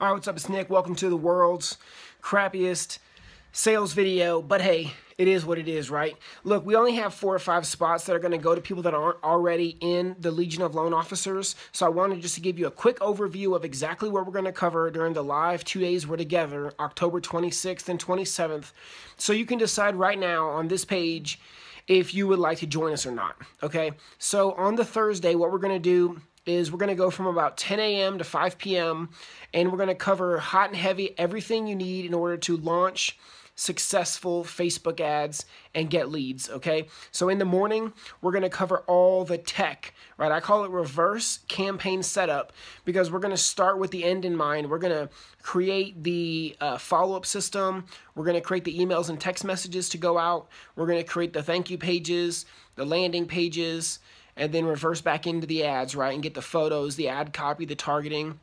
All right, what's up? It's Nick. Welcome to the world's crappiest sales video. But hey, it is what it is, right? Look, we only have four or five spots that are going to go to people that aren't already in the Legion of Loan Officers. So I wanted just to give you a quick overview of exactly what we're going to cover during the live two days we're together, October 26th and 27th. So you can decide right now on this page if you would like to join us or not. Okay, so on the Thursday, what we're going to do is we're going to go from about 10 a.m. to 5 p.m. and we're going to cover hot and heavy everything you need in order to launch successful Facebook ads and get leads, okay? So in the morning, we're going to cover all the tech, right? I call it reverse campaign setup because we're going to start with the end in mind. We're going to create the uh, follow-up system. We're going to create the emails and text messages to go out. We're going to create the thank you pages, the landing pages, and then reverse back into the ads, right, and get the photos, the ad copy, the targeting.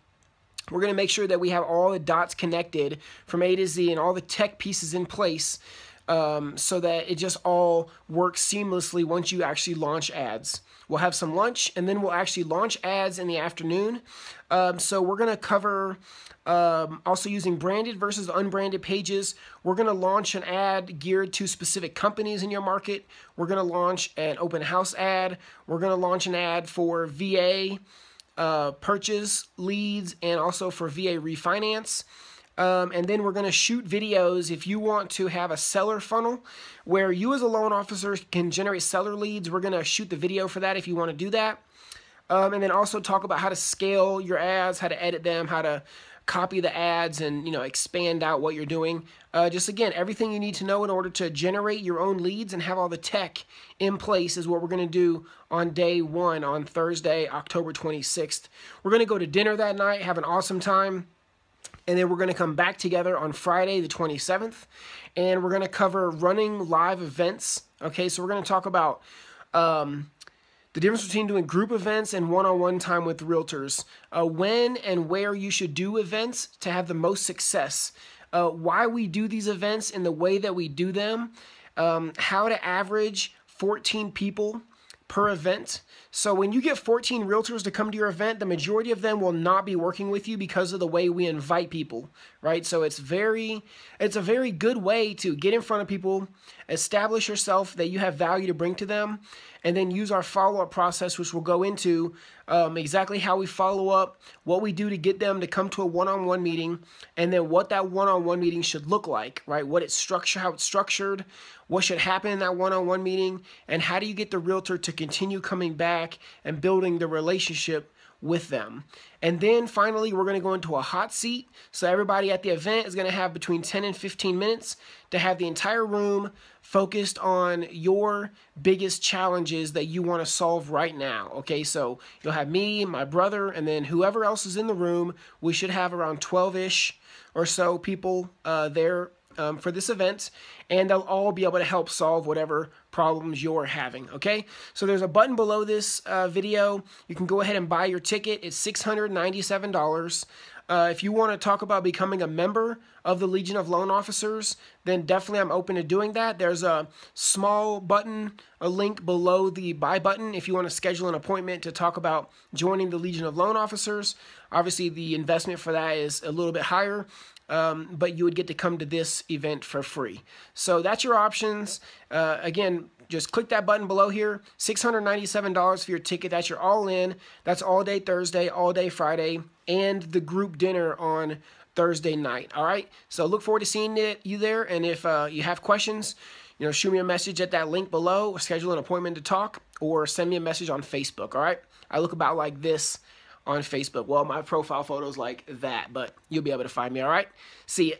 We're going to make sure that we have all the dots connected from A to Z and all the tech pieces in place um, so that it just all works seamlessly once you actually launch ads. We'll have some lunch and then we'll actually launch ads in the afternoon. Um, so we're going to cover um, also using branded versus unbranded pages. We're going to launch an ad geared to specific companies in your market. We're going to launch an open house ad. We're going to launch an ad for VA uh, purchase leads and also for VA refinance. Um, and then we're going to shoot videos if you want to have a seller funnel where you as a loan officer can generate seller leads. We're going to shoot the video for that if you want to do that. Um, and then also talk about how to scale your ads, how to edit them, how to copy the ads and you know expand out what you're doing. Uh, just again, everything you need to know in order to generate your own leads and have all the tech in place is what we're going to do on day one on Thursday, October 26th. We're going to go to dinner that night, have an awesome time. And then we're going to come back together on Friday, the 27th, and we're going to cover running live events. Okay, so we're going to talk about um, the difference between doing group events and one-on-one time with realtors, uh, when and where you should do events to have the most success, uh, why we do these events in the way that we do them, um, how to average 14 people per event. So when you get 14 realtors to come to your event, the majority of them will not be working with you because of the way we invite people, right? So it's very it's a very good way to get in front of people, establish yourself that you have value to bring to them, and then use our follow-up process which we'll go into um, exactly how we follow up, what we do to get them to come to a one-on-one meeting, and then what that one-on-one meeting should look like, right? What it's structure, how it's structured, what should happen in that one-on-one meeting, and how do you get the realtor to continue coming back and building the relationship with them. And then finally, we're going to go into a hot seat. So everybody at the event is going to have between 10 and 15 minutes to have the entire room focused on your biggest challenges that you want to solve right now. Okay, so you'll have me, my brother, and then whoever else is in the room. We should have around 12-ish or so people uh, there um, for this event, and they'll all be able to help solve whatever problems you're having, okay? So there's a button below this uh, video. You can go ahead and buy your ticket. It's $697. Uh, if you want to talk about becoming a member of the Legion of Loan Officers, then definitely I'm open to doing that. There's a small button, a link below the buy button if you want to schedule an appointment to talk about joining the Legion of Loan Officers. Obviously, the investment for that is a little bit higher, um, but you would get to come to this event for free. So that's your options. Uh, again, just click that button below here. $697 for your ticket. That's your all in. That's all day Thursday, all day Friday, and the group dinner on Thursday night. All right. So look forward to seeing it, you there. And if uh, you have questions, you know, shoot me a message at that link below, schedule an appointment to talk, or send me a message on Facebook. All right. I look about like this on Facebook. Well, my profile photo's like that, but you'll be able to find me. All right. See you.